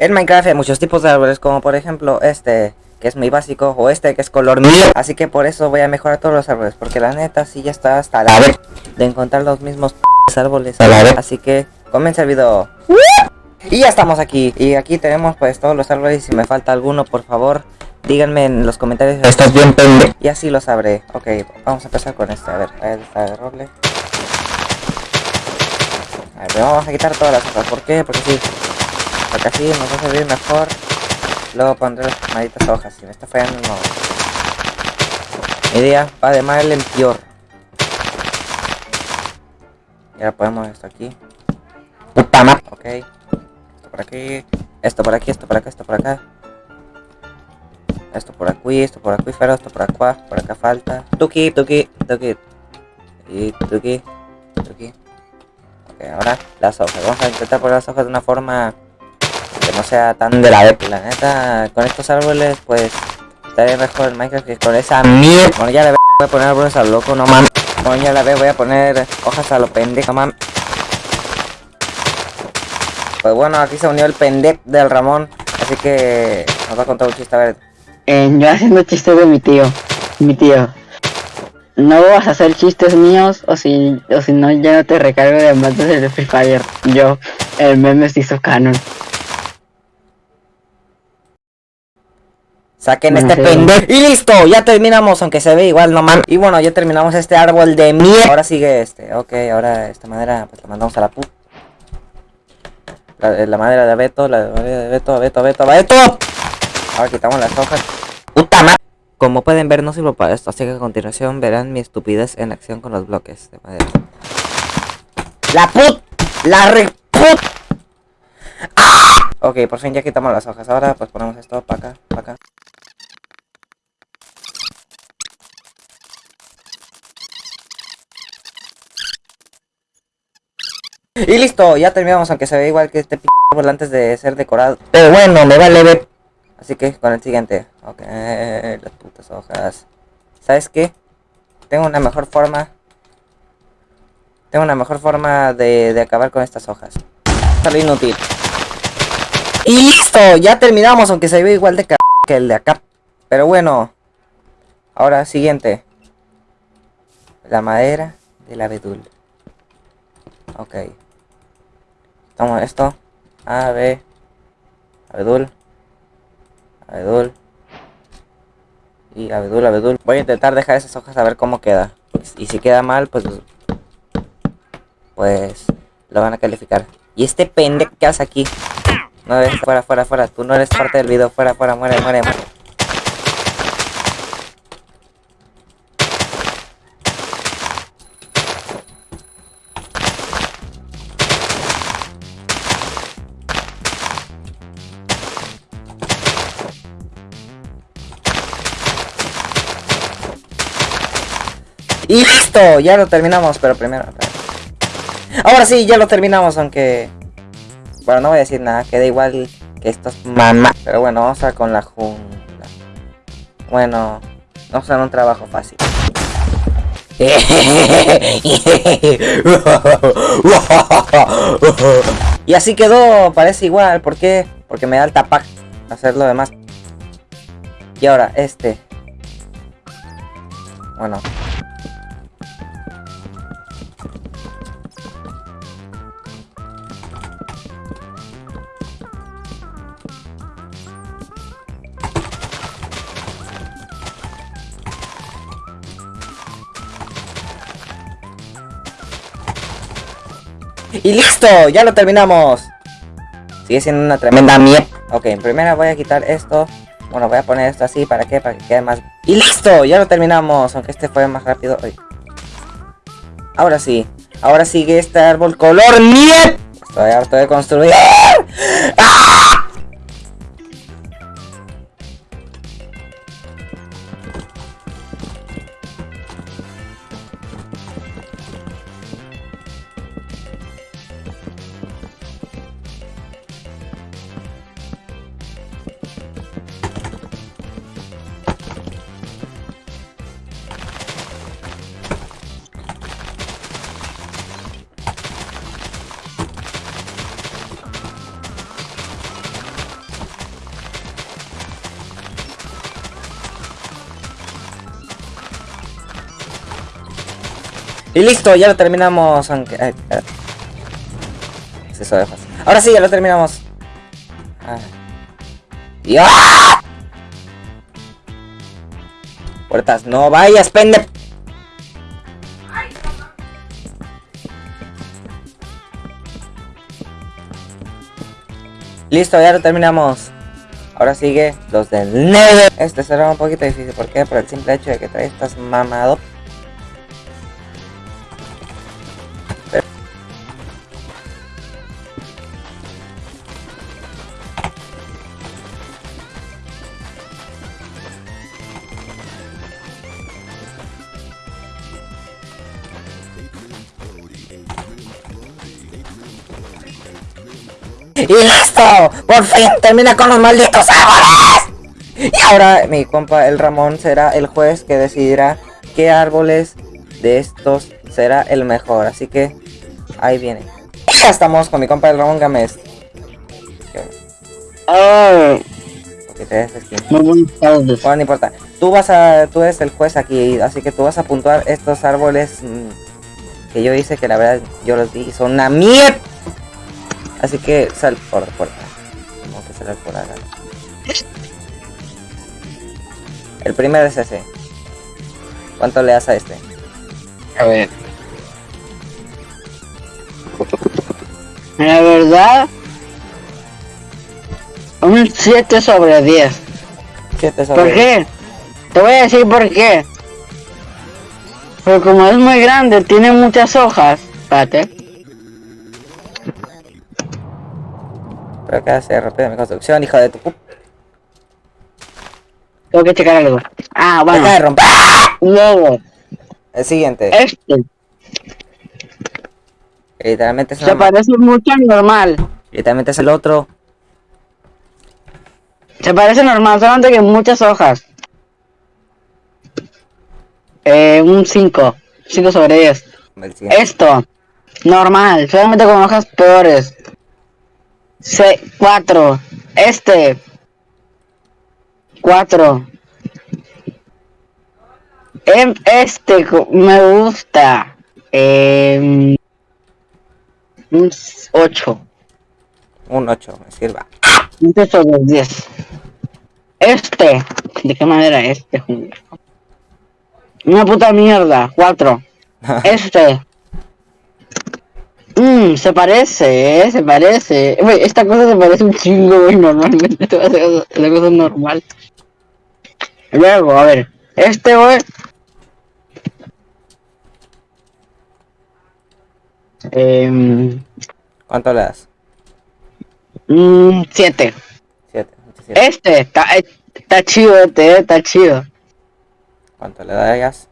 En Minecraft hay muchos tipos de árboles, como por ejemplo este, que es muy básico, o este que es color mío. Así que por eso voy a mejorar todos los árboles, porque la neta sí ya está hasta la vez de encontrar los mismos árboles a la vez. Así que comienza el video. Y ya estamos aquí, y aquí tenemos pues todos los árboles, si me falta alguno, por favor, díganme en los comentarios. Estás bien pendejo. Y así lo sabré. Ok, vamos a empezar con este, a ver, ahí está el roble. A ver, vamos a quitar todas las hojas, ¿por qué? Porque sí. Porque así nos va a servir mejor. Luego pondré las malditas hojas. Si me está fallando, no. Mi día va de mal en peor. Y ahora ponemos esto aquí. Ok. Esto por aquí. Esto por aquí, esto por acá, esto por acá. Esto por aquí, esto por aquí, pero esto por acá, por acá falta. Tuki, tuki, tuki. Y tuki, tuki. Ok, ahora las hojas. Vamos a intentar poner las hojas de una forma que no sea tan de la de la neta. Con estos árboles, pues estaría mejor el Minecraft que con esa mierda. Bueno, ya voy a poner árboles a lo loco, no mames. Bueno, ya la veo, voy a poner hojas a lo pendejo, mames. Pues bueno, aquí se unió el pendejo del Ramón. Así que nos va a contar un chiste, a ver. Eh, yo haciendo chistes de mi tío. Mi tío. No vas a hacer chistes míos o si, o si no ya no te recargo de diamantes de Free Fire. Yo, el meme se hizo canon. Saquen este pendejo. Y listo, ya terminamos, aunque se ve igual, no man. Y bueno, ya terminamos este árbol de mierda. Ahora sigue este. Ok, ahora esta madera, pues la mandamos a la pu. La, la madera de Beto, la madera de Beto, Beto, Beto, Beto. Ahora quitamos las hojas. Puta madre. Como pueden ver, no sirvo para esto, así que a continuación verán mi estupidez en acción con los bloques de madera. ¡La put! ¡La re put! ¡Ah! Ok, por fin ya quitamos las hojas. Ahora pues ponemos esto para acá, para acá. Y listo, ya terminamos, aunque se ve igual que este p antes de ser decorado. Pero bueno, me vale ver. Así que con el siguiente. Ok, las putas hojas. ¿Sabes qué? Tengo una mejor forma. Tengo una mejor forma de, de acabar con estas hojas. Sale inútil. Y listo, ya terminamos, aunque se ve igual de ca que el de acá. Pero bueno. Ahora, siguiente. La madera del abedul. Ok. Toma esto. A, B. Abedul. Abedul. Y abedul, abedul. Voy a intentar dejar esas hojas a ver cómo queda. Y si queda mal, pues... Pues... Lo van a calificar. Y este pendejo que hace aquí. No, ves, fuera, fuera, fuera. Tú no eres parte del video. Fuera, fuera, muere, muere. Y listo, ya lo terminamos, pero primero... Ahora sí, ya lo terminamos, aunque... Bueno, no voy a decir nada, queda igual que estos mamá. Pero bueno, vamos a con la jungla. Bueno, vamos a un trabajo fácil. y así quedó, parece igual, ¿por qué? Porque me da el tapac hacer lo demás. Y ahora, este. Bueno, Y listo, ya lo terminamos. Sigue siendo una tremenda mierda. Ok, primero voy a quitar esto. Bueno, voy a poner esto así, ¿para qué? Para que quede más... Y listo, ya lo terminamos. Aunque este fue más rápido. Ahora sí. Ahora sigue este árbol color mierda. Estoy harto de construir. Y listo, ya lo terminamos, aunque... Ahora sí, ya lo terminamos. Ah. Y- ¡Ah! Puertas, no vayas, pende... Listo, ya lo terminamos. Ahora sigue los del Nether. Este será un poquito difícil. ¿Por qué? Por el simple hecho de que trae estas mamado. ¡Y listo! ¡Por fin termina con los malditos árboles! Y ahora mi compa el Ramón será el juez que decidirá qué árboles de estos será el mejor. Así que ahí viene. Ya estamos con mi compa el Ramón Gámez. Te des buenas tardes. Bueno, no importa. Tú vas a, tú eres el juez aquí, así que tú vas a puntuar estos árboles mm, que yo hice, que la verdad yo los vi son una mierda. Así que sal por la puerta. Como que sal por acá. El primero es ese. ¿Cuánto le das a este? A ver. La verdad, un 7 sobre 10. Siete sobre ¿Por qué? Te voy a decir por qué. Porque como es muy grande, tiene muchas hojas. Espérate. Pero acá se rápido mi construcción, hijo de tu. Tengo que checar algo. Ah, Deja de bueno. romper. Luego, El siguiente. este. que Literalmente es, Se parece mucho al normal. literalmente es el otro. Se parece normal, solamente que muchas hojas. Eh, un 5. 5 sobre 10. El siguiente. Esto, normal, solamente con hojas peores. 4. Este. 4. Este co- me gusta. Eh, un 8. Un 8, me sirva. 8 sobre 10. Este. ¿De qué manera este? Una puta mierda. 4. Este. Mmm, se parece, eh, se parece. Esta cosa se parece un chingo, güey, normalmente. Esta cosa es la cosa normal. Luego, a ver. Este, güey. Eh, ¿Cuánto le das? mm, siete. 7. Este, está, está chido este, eh, está chido. ¿Cuánto le darías?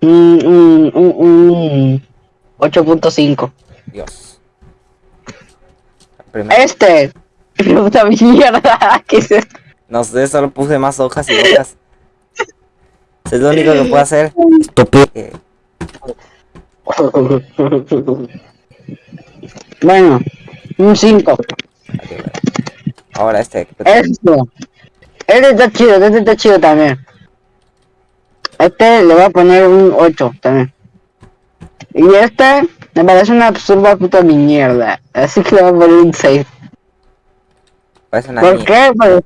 Mm, mm, mm, mm, 8.5. Dios. Primero. Este. Puta mierda, ¿qué es esto? No sé, solo puse más hojas y hojas. Es lo único que puedo hacer. Estúpido. Bueno, un 5. ok, bueno. Ahora este. Esto. Este está chido, este está chido también. Este le voy a poner un 8 también. Y este me parece una absurda puta mierda. Así que le voy a poner un 6. Parece una ¿Por mierda. qué? Pues,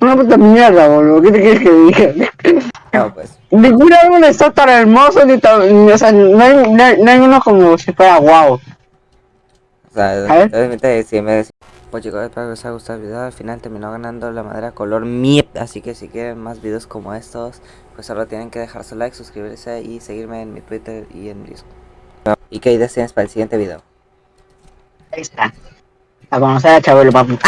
una puta mierda, boludo. ¿Qué te quieres que diga? No, pues. Ningún árbol está tan hermoso ni tan. O sea, no hay, no hay- no hay uno como si fuera guau. O sea, realmente si me decís. Pues chicos, espero que os haya gustado el video. Al final terminó ganando la madera color miep. Así que si quieren más videos como estos, pues solo tienen que dejar su like, suscribirse y seguirme en mi Twitter y en mi Discord. ¿Y qué ideas tienes para el siguiente video? Ahí está. A conocer a Chabelo, papu.